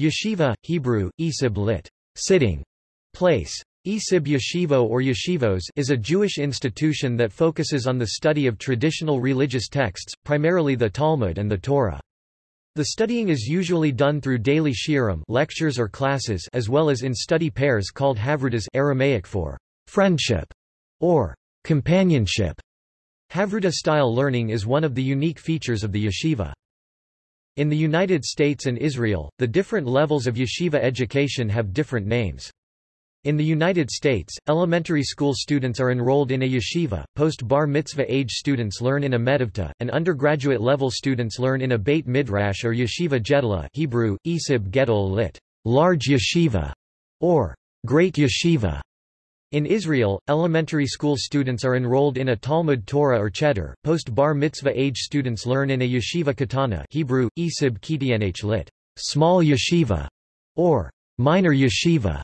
Yeshiva, Hebrew, Isib lit. Sitting. Place. Isib Yeshivo or Yeshivos is a Jewish institution that focuses on the study of traditional religious texts, primarily the Talmud and the Torah. The studying is usually done through daily shiurim lectures or classes as well as in study pairs called havrutas Aramaic for friendship or companionship. Havruta-style learning is one of the unique features of the yeshiva. In the United States and Israel, the different levels of yeshiva education have different names. In the United States, elementary school students are enrolled in a yeshiva, post-bar mitzvah age students learn in a medivta, and undergraduate level students learn in a beit midrash or yeshiva gedela Hebrew, Isib Gedol lit. large yeshiva, or great yeshiva. In Israel, elementary school students are enrolled in a Talmud Torah or Cheder, post-bar mitzvah age students learn in a yeshiva katana Hebrew, Isib Kitianh lit. small yeshiva, or minor yeshiva,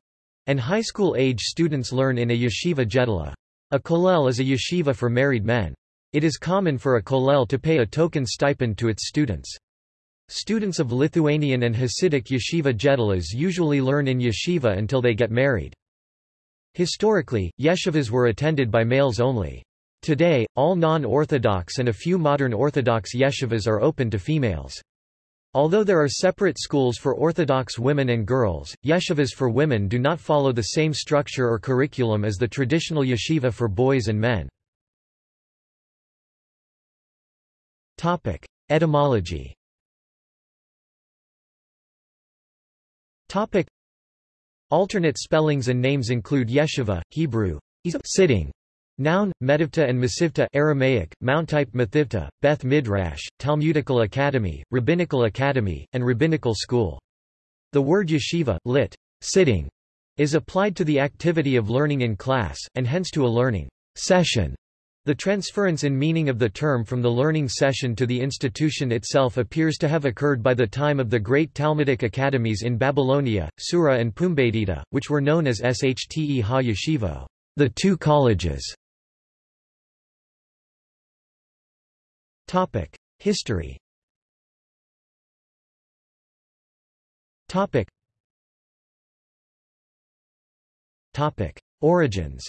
and high school age students learn in a yeshiva gedela. A kollel is a yeshiva for married men. It is common for a kollel to pay a token stipend to its students. Students of Lithuanian and Hasidic yeshiva gedelas usually learn in yeshiva until they get married. Historically, yeshivas were attended by males only. Today, all non-Orthodox and a few modern Orthodox yeshivas are open to females. Although there are separate schools for Orthodox women and girls, yeshivas for women do not follow the same structure or curriculum as the traditional yeshiva for boys and men. Etymology Alternate spellings and names include yeshiva, Hebrew, sitting, noun, medivta and masivta Aramaic, mounttype mathivta, Beth Midrash, Talmudical Academy, Rabbinical Academy, and Rabbinical School. The word yeshiva, lit. sitting, is applied to the activity of learning in class, and hence to a learning session. The transference in meaning of the term from the learning session to the institution itself appears to have occurred by the time of the great Talmudic academies in Babylonia, Sura and Pumbedita, which were known as Shte ha Yeshivo, the two colleges. Topic: History Topic. Origins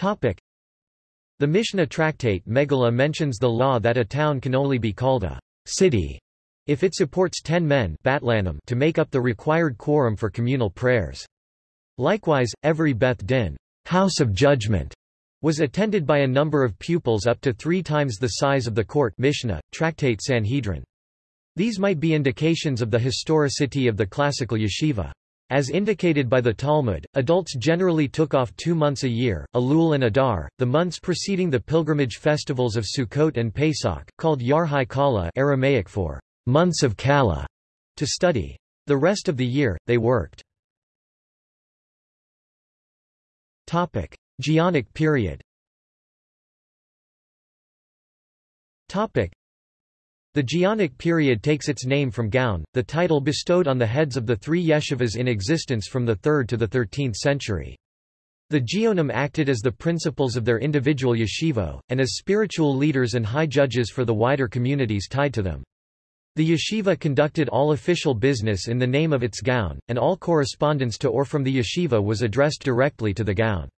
The Mishnah tractate Megillah mentions the law that a town can only be called a city if it supports ten men to make up the required quorum for communal prayers. Likewise, every Beth Din house of judgment, was attended by a number of pupils up to three times the size of the court Mishnah, tractate Sanhedrin. These might be indications of the historicity of the classical yeshiva. As indicated by the Talmud, adults generally took off two months a year, Elul and Adar, the months preceding the pilgrimage festivals of Sukkot and Pesach, called Yarhai Kala Aramaic for months of Kala, to study. The rest of the year, they worked. Topic. Geonic period the Geonic period takes its name from Gaon, the title bestowed on the heads of the three yeshivas in existence from the 3rd to the 13th century. The Geonim acted as the principals of their individual yeshivo, and as spiritual leaders and high judges for the wider communities tied to them. The yeshiva conducted all official business in the name of its Gaon, and all correspondence to or from the yeshiva was addressed directly to the Gaon.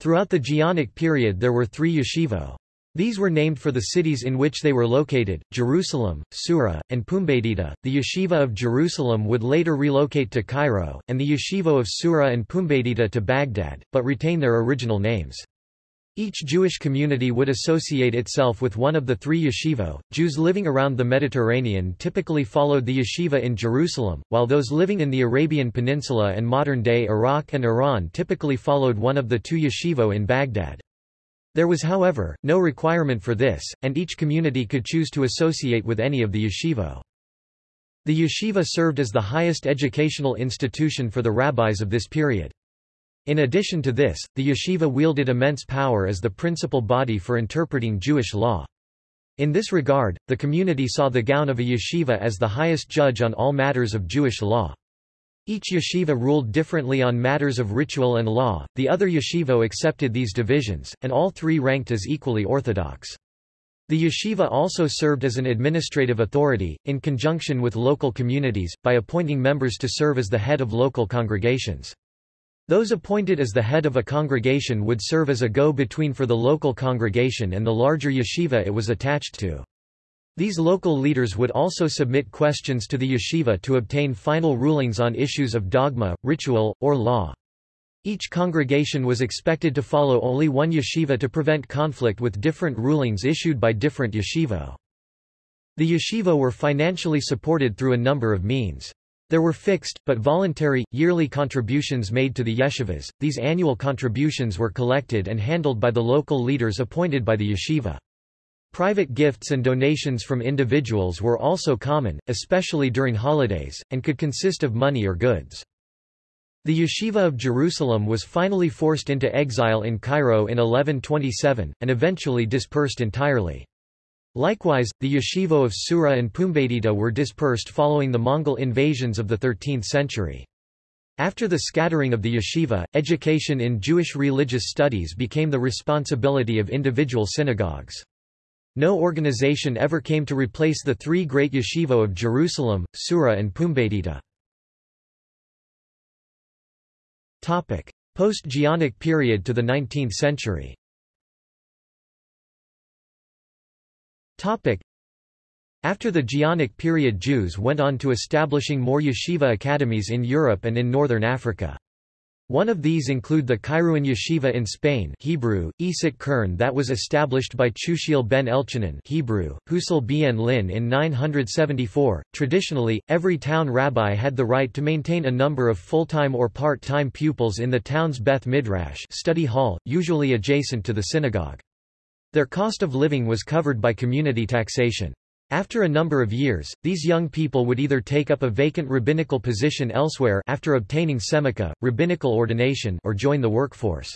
Throughout the Geonic period there were three yeshivo. These were named for the cities in which they were located, Jerusalem, Sura, and Pumbedita. The yeshiva of Jerusalem would later relocate to Cairo, and the yeshiva of Sura and Pumbedita to Baghdad, but retain their original names. Each Jewish community would associate itself with one of the three yeshivo. Jews living around the Mediterranean typically followed the yeshiva in Jerusalem, while those living in the Arabian Peninsula and modern-day Iraq and Iran typically followed one of the two yeshivo in Baghdad. There was however, no requirement for this, and each community could choose to associate with any of the yeshivo. The yeshiva served as the highest educational institution for the rabbis of this period. In addition to this, the yeshiva wielded immense power as the principal body for interpreting Jewish law. In this regard, the community saw the Gaon of a yeshiva as the highest judge on all matters of Jewish law. Each yeshiva ruled differently on matters of ritual and law, the other yeshiva accepted these divisions, and all three ranked as equally orthodox. The yeshiva also served as an administrative authority, in conjunction with local communities, by appointing members to serve as the head of local congregations. Those appointed as the head of a congregation would serve as a go-between for the local congregation and the larger yeshiva it was attached to. These local leaders would also submit questions to the yeshiva to obtain final rulings on issues of dogma, ritual, or law. Each congregation was expected to follow only one yeshiva to prevent conflict with different rulings issued by different yeshivo. The yeshiva were financially supported through a number of means. There were fixed, but voluntary, yearly contributions made to the yeshivas. These annual contributions were collected and handled by the local leaders appointed by the yeshiva. Private gifts and donations from individuals were also common, especially during holidays, and could consist of money or goods. The Yeshiva of Jerusalem was finally forced into exile in Cairo in 1127, and eventually dispersed entirely. Likewise, the Yeshiva of Sura and Pumbedita were dispersed following the Mongol invasions of the 13th century. After the scattering of the yeshiva, education in Jewish religious studies became the responsibility of individual synagogues. No organization ever came to replace the three great yeshiva of Jerusalem, Sura and Pumbedita. Post-Geonic period to the 19th century After the Geonic period Jews went on to establishing more yeshiva academies in Europe and in northern Africa. One of these include the Kairouan Yeshiva in Spain Hebrew, Isik Kern that was established by Chushiel ben Elchanan Hebrew, bien Lin in 974. Traditionally, every town rabbi had the right to maintain a number of full-time or part-time pupils in the town's Beth Midrash study hall, usually adjacent to the synagogue. Their cost of living was covered by community taxation. After a number of years, these young people would either take up a vacant rabbinical position elsewhere after obtaining semicha, rabbinical ordination or join the workforce.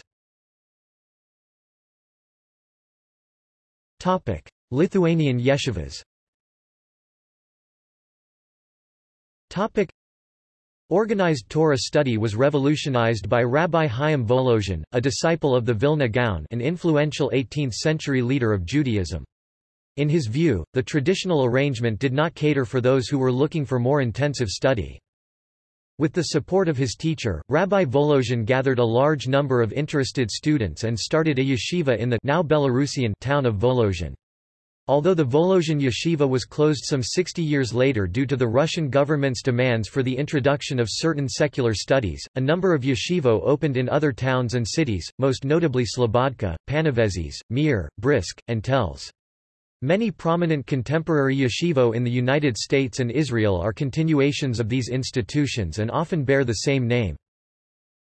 Lithuanian yeshivas Organized Torah study was revolutionized by Rabbi Chaim Volozhin, a disciple of the Vilna Gaon an influential 18th-century leader of Judaism. In his view, the traditional arrangement did not cater for those who were looking for more intensive study. With the support of his teacher, Rabbi Volozhin gathered a large number of interested students and started a yeshiva in the now Belarusian town of Volozhin. Although the Volozhin yeshiva was closed some 60 years later due to the Russian government's demands for the introduction of certain secular studies, a number of yeshivo opened in other towns and cities, most notably Slobodka, Panevėžys, Mir, Brisk, and Telz. Many prominent contemporary yeshivo in the United States and Israel are continuations of these institutions and often bear the same name.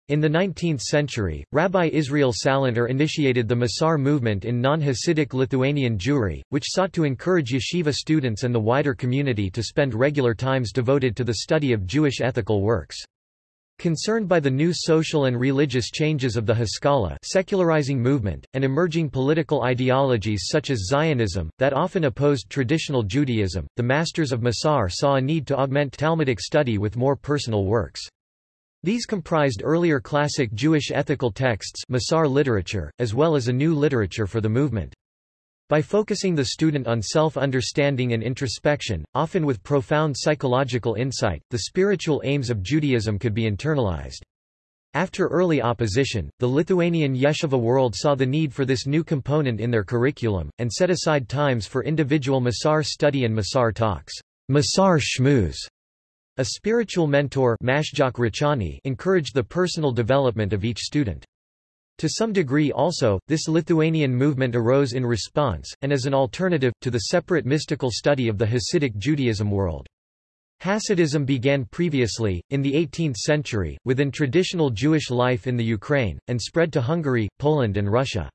In the 19th century, Rabbi Israel Salanter initiated the Musar movement in non-Hasidic Lithuanian Jewry, which sought to encourage yeshiva students and the wider community to spend regular times devoted to the study of Jewish ethical works. Concerned by the new social and religious changes of the Haskalah secularizing movement, and emerging political ideologies such as Zionism, that often opposed traditional Judaism, the masters of Musar saw a need to augment Talmudic study with more personal works. These comprised earlier classic Jewish ethical texts Musar literature, as well as a new literature for the movement. By focusing the student on self-understanding and introspection, often with profound psychological insight, the spiritual aims of Judaism could be internalized. After early opposition, the Lithuanian yeshiva world saw the need for this new component in their curriculum, and set aside times for individual Musar study and Musar talks. Musar Shmooze. A spiritual mentor encouraged the personal development of each student. To some degree also, this Lithuanian movement arose in response, and as an alternative, to the separate mystical study of the Hasidic Judaism world. Hasidism began previously, in the 18th century, within traditional Jewish life in the Ukraine, and spread to Hungary, Poland and Russia.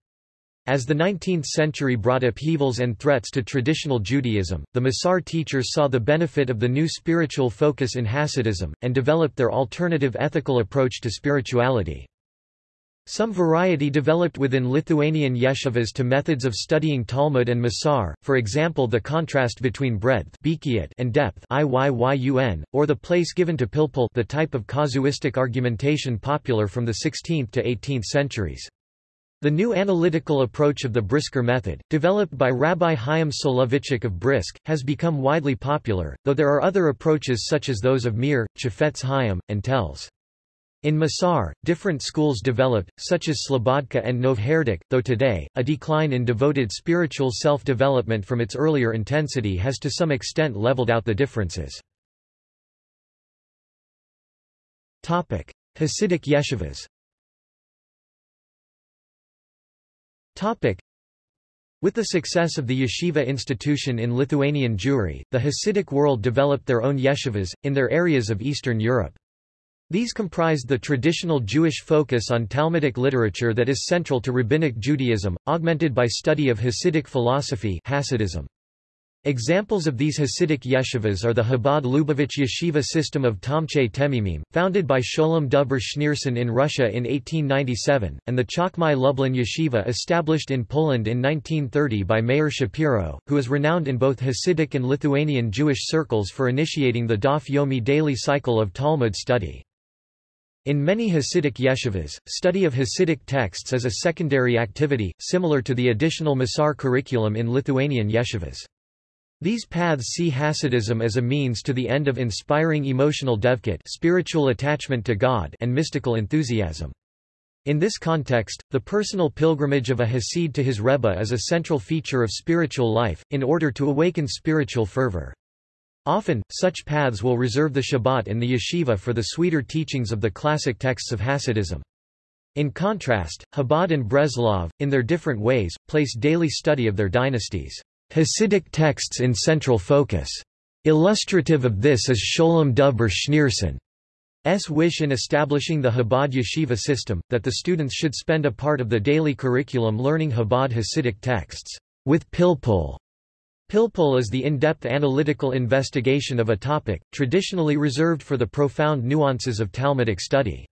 As the 19th century brought upheavals and threats to traditional Judaism, the Musar teachers saw the benefit of the new spiritual focus in Hasidism, and developed their alternative ethical approach to spirituality. Some variety developed within Lithuanian yeshivas to methods of studying Talmud and Musar, for example the contrast between breadth and depth or the place given to pilpul the type of casuistic argumentation popular from the 16th to 18th centuries. The new analytical approach of the Brisker method, developed by Rabbi Chaim Soloveitchik of Brisk, has become widely popular, though there are other approaches such as those of Mir, Chafetz Chaim, and Telz. In Musar, different schools developed, such as Slobodka and Novardok, though today, a decline in devoted spiritual self-development from its earlier intensity has to some extent leveled out the differences. Hasidic yeshivas With the success of the yeshiva institution in Lithuanian Jewry, the Hasidic world developed their own yeshivas, in their areas of Eastern Europe. These comprised the traditional Jewish focus on Talmudic literature that is central to Rabbinic Judaism, augmented by study of Hasidic philosophy Hasidism. Examples of these Hasidic yeshivas are the Chabad Lubavitch yeshiva system of Tomchei Temimim, founded by Sholem Dovber Schneerson in Russia in 1897, and the Chachmei Lublin yeshiva established in Poland in 1930 by Meir Shapiro, who is renowned in both Hasidic and Lithuanian Jewish circles for initiating the Daf Yomi daily cycle of Talmud study. In many Hasidic yeshivas, study of Hasidic texts is a secondary activity, similar to the additional Musar curriculum in Lithuanian yeshivas. These paths see Hasidism as a means to the end of inspiring emotional devekut spiritual attachment to God and mystical enthusiasm. In this context, the personal pilgrimage of a Hasid to his Rebbe is a central feature of spiritual life, in order to awaken spiritual fervor. Often, such paths will reserve the Shabbat in the yeshiva for the sweeter teachings of the classic texts of Hasidism. In contrast, Chabad and Breslov, in their different ways, place daily study of their dynasties. Hasidic texts in central focus. Illustrative of this is Sholem Dovber Schneerson's wish in establishing the Chabad yeshiva system, that the students should spend a part of the daily curriculum learning Chabad Hasidic texts with pilpul. Pilpul is the in-depth analytical investigation of a topic, traditionally reserved for the profound nuances of Talmudic study.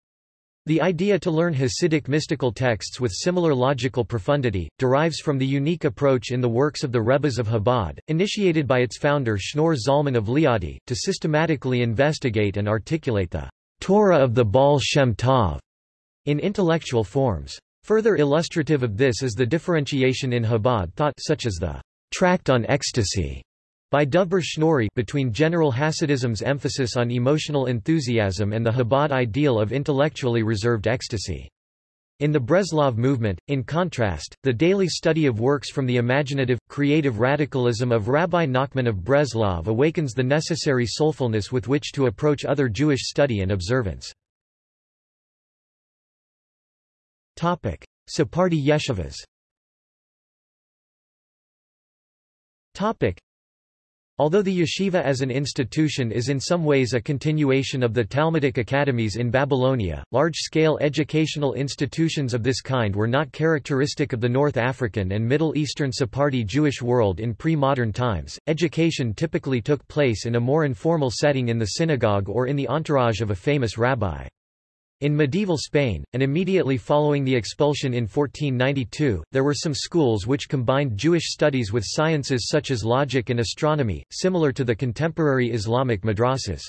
The idea to learn Hasidic mystical texts with similar logical profundity, derives from the unique approach in the works of the Rebbes of Chabad, initiated by its founder Shneur Zalman of Liadi, to systematically investigate and articulate the Torah of the Baal Shem Tov in intellectual forms. Further illustrative of this is the differentiation in Chabad thought such as the Tract on Ecstasy by Dovber Schneuri between general Hasidism's emphasis on emotional enthusiasm and the Chabad ideal of intellectually reserved ecstasy. In the Breslov movement, in contrast, the daily study of works from the imaginative, creative radicalism of Rabbi Nachman of Breslov awakens the necessary soulfulness with which to approach other Jewish study and observance. Sephardi yeshivas Although the yeshiva as an institution is in some ways a continuation of the Talmudic academies in Babylonia, large-scale educational institutions of this kind were not characteristic of the North African and Middle Eastern Sephardi Jewish world in pre-modern times. Education typically took place in a more informal setting in the synagogue or in the entourage of a famous rabbi. In medieval Spain, and immediately following the expulsion in 1492, there were some schools which combined Jewish studies with sciences such as logic and astronomy, similar to the contemporary Islamic madrasas.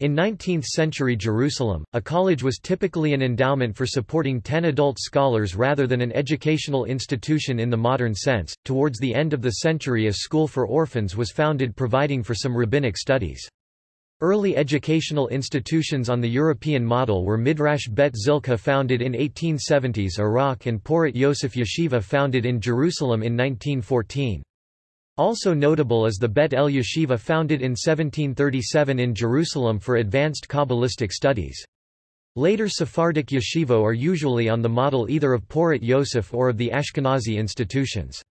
In 19th-century Jerusalem, a college was typically an endowment for supporting ten adult scholars rather than an educational institution in the modern sense. Towards the end of the century a school for orphans was founded providing for some rabbinic studies. Early educational institutions on the European model were Midrash Bet Zilka founded in 1870s Iraq and Porat Yosef Yeshiva founded in Jerusalem in 1914. Also notable is the Bet El Yeshiva founded in 1737 in Jerusalem for advanced Kabbalistic studies. Later Sephardic yeshiva are usually on the model either of Porat Yosef or of the Ashkenazi institutions.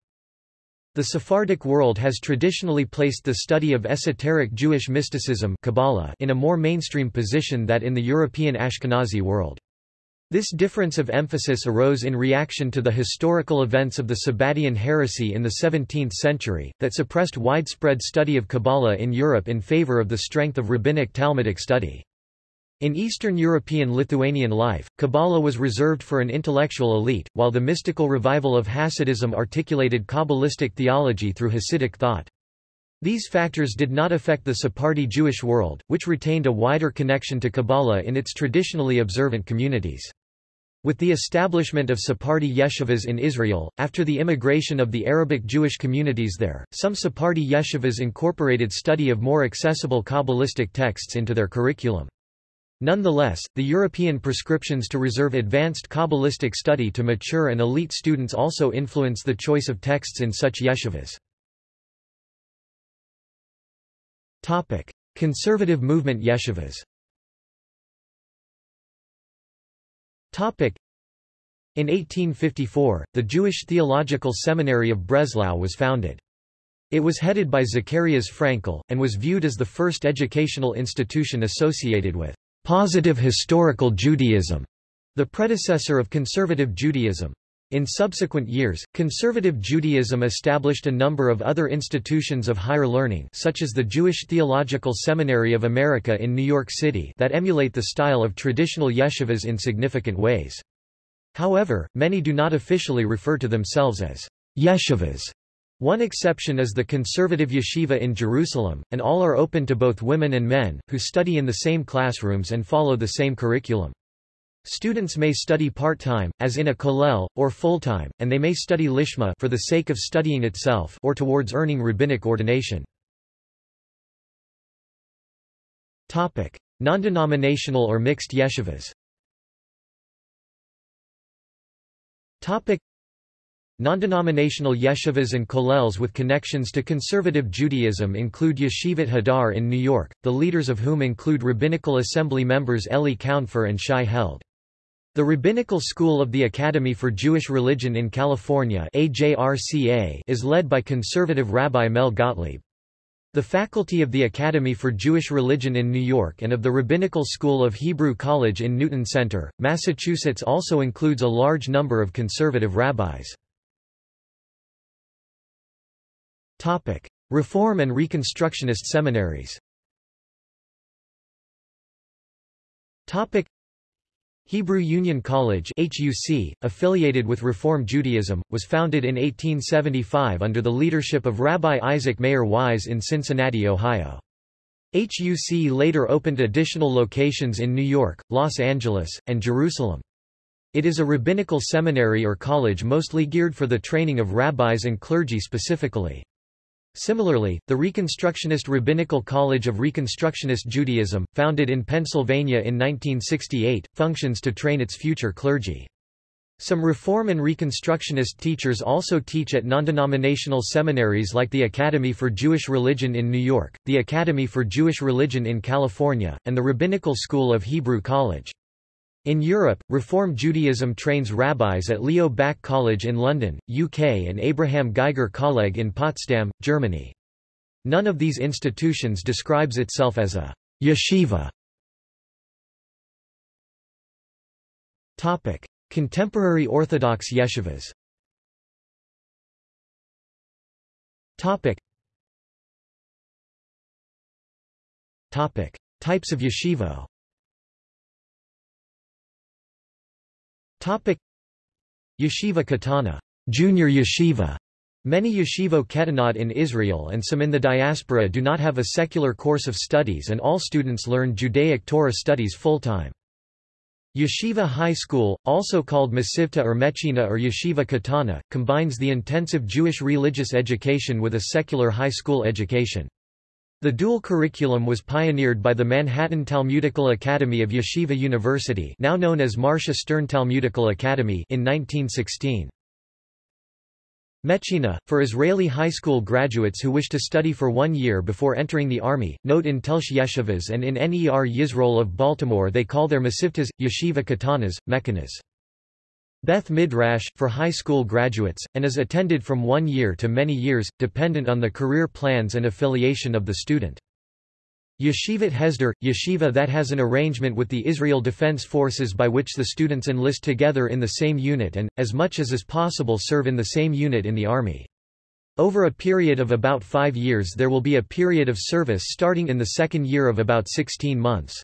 The Sephardic world has traditionally placed the study of esoteric Jewish mysticism Kabbalah in a more mainstream position than in the European Ashkenazi world. This difference of emphasis arose in reaction to the historical events of the Sabbatian heresy in the 17th century, that suppressed widespread study of Kabbalah in Europe in favor of the strength of rabbinic Talmudic study. In Eastern European Lithuanian life, Kabbalah was reserved for an intellectual elite, while the mystical revival of Hasidism articulated Kabbalistic theology through Hasidic thought. These factors did not affect the Sephardi Jewish world, which retained a wider connection to Kabbalah in its traditionally observant communities. With the establishment of Sephardi yeshivas in Israel, after the immigration of the Arabic Jewish communities there, some Sephardi yeshivas incorporated study of more accessible Kabbalistic texts into their curriculum. Nonetheless, the European prescriptions to reserve advanced Kabbalistic study to mature and elite students also influence the choice of texts in such yeshivas. Conservative movement yeshivas In 1854, the Jewish Theological Seminary of Breslau was founded. It was headed by Zacharias Frankel, and was viewed as the first educational institution associated with positive historical Judaism, the predecessor of conservative Judaism. In subsequent years, conservative Judaism established a number of other institutions of higher learning such as the Jewish Theological Seminary of America in New York City that emulate the style of traditional yeshivas in significant ways. However, many do not officially refer to themselves as yeshivas. One exception is the conservative yeshiva in Jerusalem, and all are open to both women and men, who study in the same classrooms and follow the same curriculum. Students may study part-time, as in a kollel, or full-time, and they may study lishma for the sake of studying itself or towards earning rabbinic ordination. Non-denominational or mixed yeshivas Non-denominational yeshivas and kollels with connections to conservative Judaism include Yeshivat Hadar in New York, the leaders of whom include Rabbinical Assembly members Eli Kaunfer and Shai Held. The Rabbinical School of the Academy for Jewish Religion in California is led by conservative Rabbi Mel Gottlieb. The faculty of the Academy for Jewish Religion in New York and of the Rabbinical School of Hebrew College in Newton Center, Massachusetts also includes a large number of conservative rabbis. Reform and Reconstructionist seminaries Hebrew Union College HUC, affiliated with Reform Judaism, was founded in 1875 under the leadership of Rabbi Isaac Mayer Wise in Cincinnati, Ohio. HUC later opened additional locations in New York, Los Angeles, and Jerusalem. It is a rabbinical seminary or college mostly geared for the training of rabbis and clergy specifically. Similarly, the Reconstructionist Rabbinical College of Reconstructionist Judaism, founded in Pennsylvania in 1968, functions to train its future clergy. Some Reform and Reconstructionist teachers also teach at non-denominational seminaries like the Academy for Jewish Religion in New York, the Academy for Jewish Religion in California, and the Rabbinical School of Hebrew College. In Europe, Reform Judaism trains rabbis at Leo Baeck College in London, UK and Abraham Geiger Kolleg in Potsdam, Germany. None of these institutions describes itself as a yeshiva. Topic: Contemporary Orthodox yeshivas. Topic. Topic: Types of yeshivo. Topic Yeshiva Katana, junior yeshiva. Many yeshivo ketanot in Israel and some in the diaspora do not have a secular course of studies and all students learn Judaic Torah studies full-time. Yeshiva High School, also called Masivta or Mechina or Yeshiva Katana, combines the intensive Jewish religious education with a secular high school education. The dual curriculum was pioneered by the Manhattan Talmudical Academy of Yeshiva University now known as Marsha Stern Talmudical Academy in 1916. Mechina, for Israeli high school graduates who wish to study for one year before entering the army, note in Telsh Yeshivas and in NER Yisroel of Baltimore they call their Mesivtas, Yeshiva Katanas, Mechinas. Beth Midrash, for high school graduates, and is attended from one year to many years, dependent on the career plans and affiliation of the student. Yeshivat Hesder, yeshiva that has an arrangement with the Israel Defense Forces by which the students enlist together in the same unit and, as much as is possible serve in the same unit in the Army. Over a period of about five years there will be a period of service starting in the second year of about 16 months.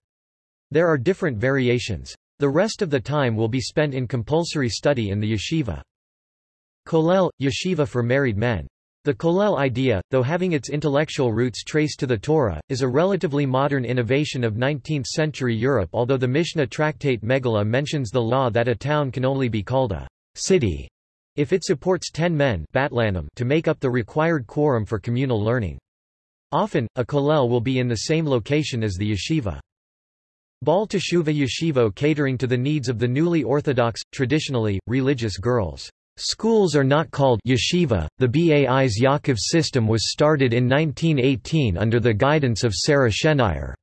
There are different variations. The rest of the time will be spent in compulsory study in the yeshiva. Kollel, yeshiva for married men. The Kollel idea, though having its intellectual roots traced to the Torah, is a relatively modern innovation of 19th-century Europe although the Mishnah tractate Megillah mentions the law that a town can only be called a city if it supports ten men to make up the required quorum for communal learning. Often, a kollel will be in the same location as the yeshiva. Baal Teshuva Yeshivo catering to the needs of the newly Orthodox, traditionally, religious girls. Schools are not called yeshiva. The Bais Yaakov system was started in 1918 under the guidance of Sarah Schenirer.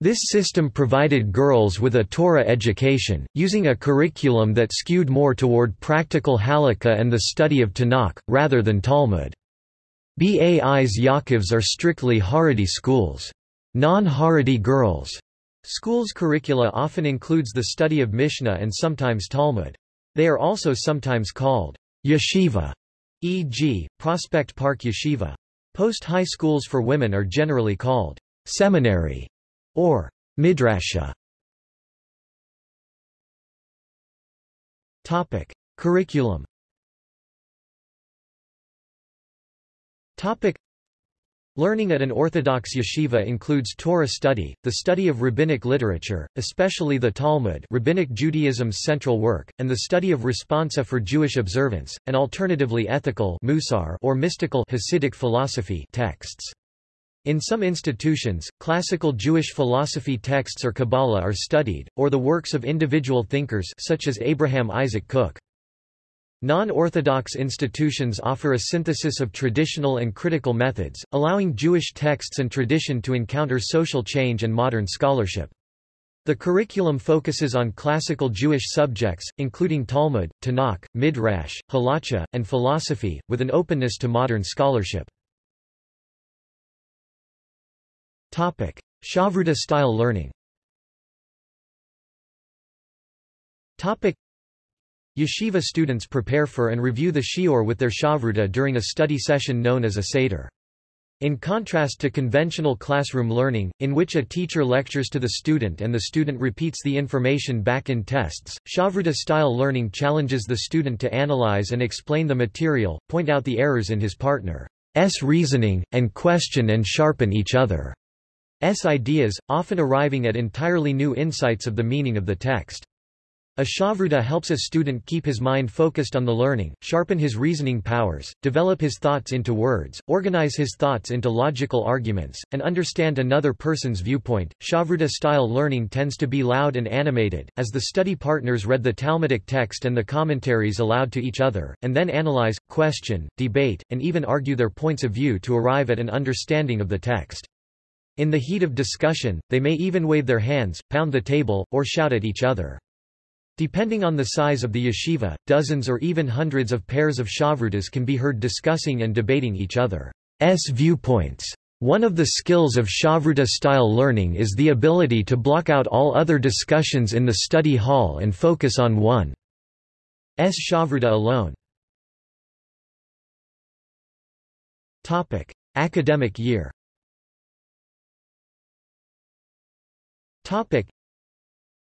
This system provided girls with a Torah education, using a curriculum that skewed more toward practical halakha and the study of Tanakh, rather than Talmud. Bais Yaakovs are strictly Haredi schools. Non-Haredi girls' schools curricula often includes the study of Mishnah and sometimes Talmud. They are also sometimes called yeshiva, e.g., Prospect Park Yeshiva. Post-high schools for women are generally called seminary or midrasha. Topic: Curriculum. Topic: Learning at an Orthodox yeshiva includes Torah study, the study of rabbinic literature, especially the Talmud Rabbinic Judaism's central work, and the study of responsa for Jewish observance, and alternatively ethical musar or mystical Hasidic philosophy texts. In some institutions, classical Jewish philosophy texts or Kabbalah are studied, or the works of individual thinkers such as Abraham Isaac Kook. Non-Orthodox institutions offer a synthesis of traditional and critical methods, allowing Jewish texts and tradition to encounter social change and modern scholarship. The curriculum focuses on classical Jewish subjects, including Talmud, Tanakh, Midrash, Halacha, and philosophy, with an openness to modern scholarship. Topic: Shavruta style learning. Yeshiva students prepare for and review the shiur with their shavruta during a study session known as a seder. In contrast to conventional classroom learning, in which a teacher lectures to the student and the student repeats the information back in tests, Shavruta-style learning challenges the student to analyze and explain the material, point out the errors in his partner's reasoning, and question and sharpen each other. S ideas, often arriving at entirely new insights of the meaning of the text. A shavruta helps a student keep his mind focused on the learning, sharpen his reasoning powers, develop his thoughts into words, organize his thoughts into logical arguments, and understand another person's viewpoint. Shavruta-style learning tends to be loud and animated, as the study partners read the Talmudic text and the commentaries aloud to each other, and then analyze, question, debate, and even argue their points of view to arrive at an understanding of the text. In the heat of discussion, they may even wave their hands, pound the table, or shout at each other. Depending on the size of the yeshiva, dozens or even hundreds of pairs of shavrutas can be heard discussing and debating each other's viewpoints. One of the skills of Shavruta-style learning is the ability to block out all other discussions in the study hall and focus on one's Shavruta alone. Topic. Academic year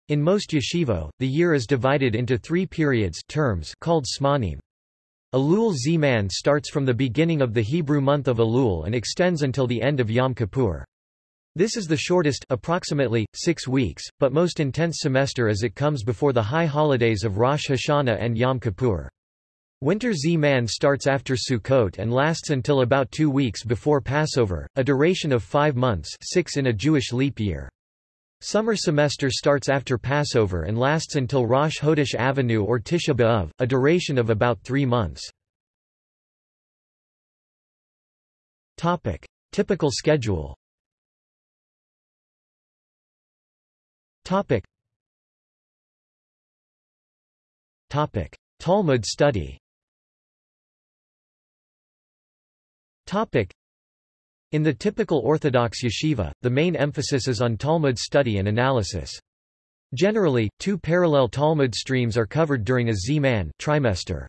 In most yeshivo, the year is divided into three periods terms called smanim. Elul Zeman starts from the beginning of the Hebrew month of Elul and extends until the end of Yom Kippur. This is the shortest approximately, six weeks, but most intense semester as it comes before the high holidays of Rosh Hashanah and Yom Kippur. Winter Z-Man starts after Sukkot and lasts until about two weeks before Passover, a duration of five months six in a Jewish leap year. Summer semester starts after Passover and lasts until Rosh Hodesh Avenue or Tisha B'Av, a duration of about three months. Topic. Typical schedule Topic. Topic. Talmud study Topic. In the typical Orthodox yeshiva, the main emphasis is on Talmud study and analysis. Generally, two parallel Talmud streams are covered during a Z-man trimester.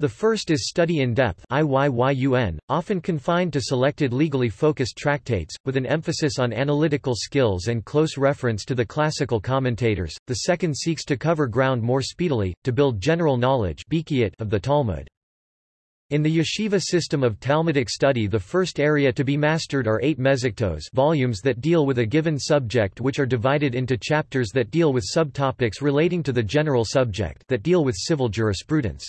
The first is study in depth IYYUN, often confined to selected legally focused tractates, with an emphasis on analytical skills and close reference to the classical commentators. The second seeks to cover ground more speedily, to build general knowledge of the Talmud. In the yeshiva system of Talmudic study the first area to be mastered are eight mezhektos volumes that deal with a given subject which are divided into chapters that deal with subtopics relating to the general subject that deal with civil jurisprudence.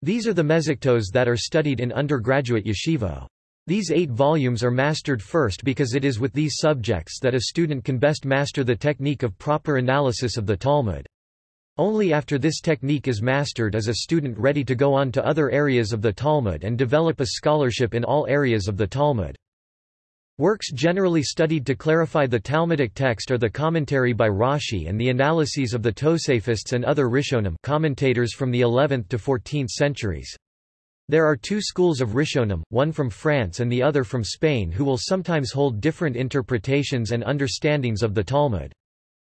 These are the mezhektos that are studied in undergraduate yeshivo. These eight volumes are mastered first because it is with these subjects that a student can best master the technique of proper analysis of the Talmud. Only after this technique is mastered is a student ready to go on to other areas of the Talmud and develop a scholarship in all areas of the Talmud. Works generally studied to clarify the Talmudic text are the commentary by Rashi and the analyses of the Tosafists and other Rishonim commentators from the 11th to 14th centuries. There are two schools of Rishonim, one from France and the other from Spain who will sometimes hold different interpretations and understandings of the Talmud.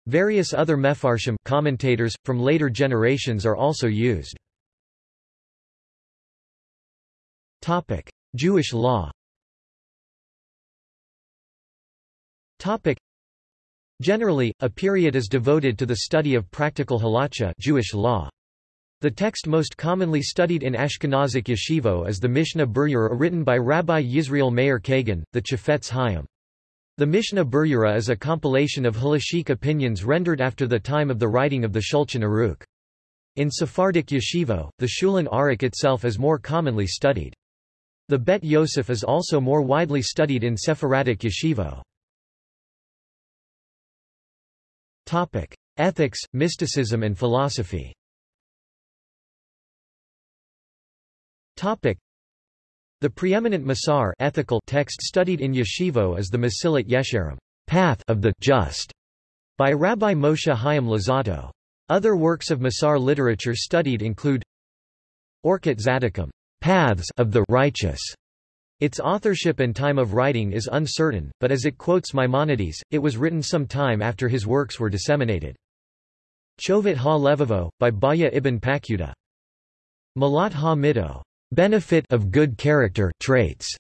Various other mefarshim commentators, from later generations are also used. Jewish law Generally, a period is devoted to the study of practical halacha Jewish law. The text most commonly studied in Ashkenazic yeshivo is the Mishnah Berurah written by Rabbi Yisrael Meir Kagan, the Chafetz Chaim. The Mishnah Berurah is a compilation of halachic opinions rendered after the time of the writing of the Shulchan Aruch. In Sephardic yeshivo, the Shulchan Aruch itself is more commonly studied. The Bet Yosef is also more widely studied in Sephardic yeshivo. Topic: Ethics, mysticism and philosophy. Topic: the preeminent Musar ethical text studied in yeshivo is the Mesillat Yesharim path of the just by Rabbi Moshe Chaim Luzzatto. Other works of Musar literature studied include Orchot Tzaddikim paths of the righteous. Its authorship and time of writing is uncertain, but as it quotes Maimonides, it was written some time after his works were disseminated. Chovet ha-Levavo, by Bahya ibn Paquda. Malat ha-Mido, Benefit of good character traits.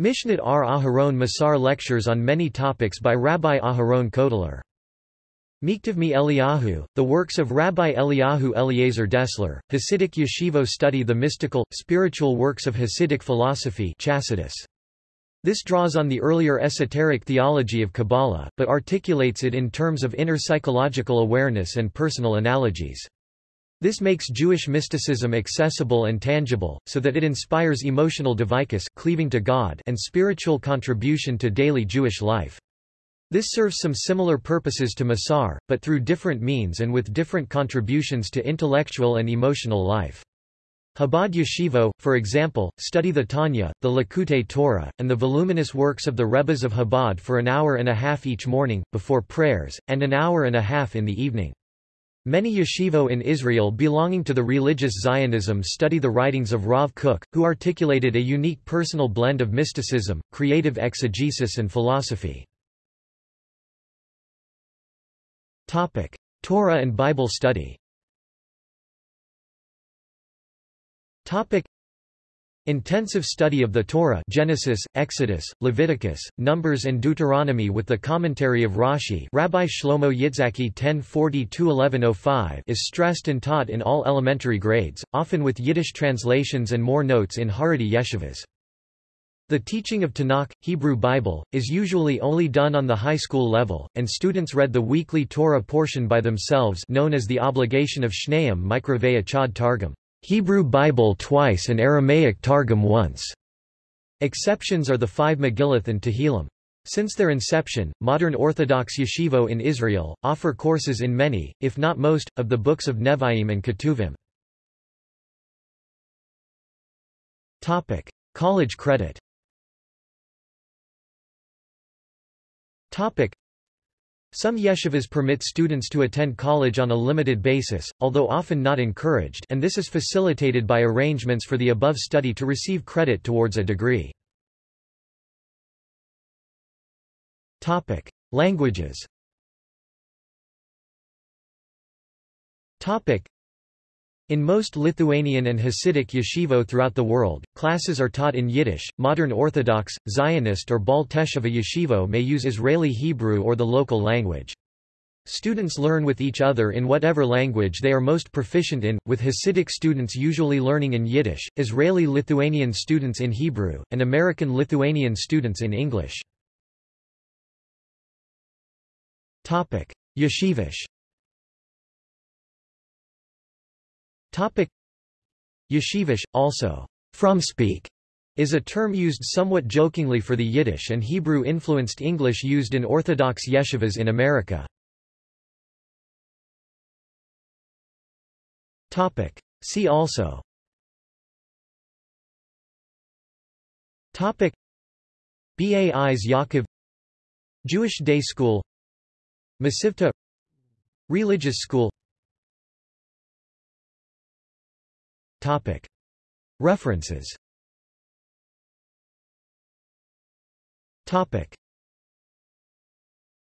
Mishnat R. Aharon Musar lectures on many topics by Rabbi Aharon Kotler. Miktivmi Eliyahu, the works of Rabbi Eliyahu Eliezer Dessler, Hasidic Yeshivo study the mystical, spiritual works of Hasidic philosophy Chassidus. This draws on the earlier esoteric theology of Kabbalah, but articulates it in terms of inner psychological awareness and personal analogies. This makes Jewish mysticism accessible and tangible, so that it inspires emotional dveikus cleaving to God and spiritual contribution to daily Jewish life. This serves some similar purposes to Musar, but through different means and with different contributions to intellectual and emotional life. Chabad Yeshivo, for example, study the Tanya, the Likutei Torah, and the voluminous works of the Rebbes of Chabad for an hour and a half each morning, before prayers, and an hour and a half in the evening. Many yeshivo in Israel belonging to the religious Zionism study the writings of Rav Kook, who articulated a unique personal blend of mysticism, creative exegesis and philosophy. Torah and Bible study Intensive study of the Torah Genesis, Exodus, Leviticus, Numbers and Deuteronomy with the commentary of Rashi Rabbi Shlomo Yitzhaki 1040-1105 is stressed and taught in all elementary grades, often with Yiddish translations and more notes in Haredi yeshivas. The teaching of Tanakh, Hebrew Bible, is usually only done on the high school level, and students read the weekly Torah portion by themselves known as the obligation of Shneim Mikravei Chad Targum. Hebrew Bible twice and Aramaic Targum once. Exceptions are the five Megillot and Tehillim. Since their inception, modern Orthodox yeshivo in Israel, offer courses in many, if not most, of the books of Nevi'im and Ketuvim. Topic. College credit Topic. Some yeshivas permit students to attend college on a limited basis, although often not encouraged and this is facilitated by arrangements for the above study to receive credit towards a degree. Languages in most Lithuanian and Hasidic yeshivo throughout the world, classes are taught in Yiddish. Modern Orthodox, Zionist or Baal Teshuvah yeshivo may use Israeli Hebrew or the local language. Students learn with each other in whatever language they are most proficient in, with Hasidic students usually learning in Yiddish, Israeli-Lithuanian students in Hebrew, and American-Lithuanian students in English. Yeshivish Yeshivish, also. Frumspeak, is a term used somewhat jokingly for the Yiddish and Hebrew-influenced English used in Orthodox yeshivas in America. Topic. See also. Topic. Bais Yaakov. Jewish Day School. Mesivta Religious School Topic. References. Topic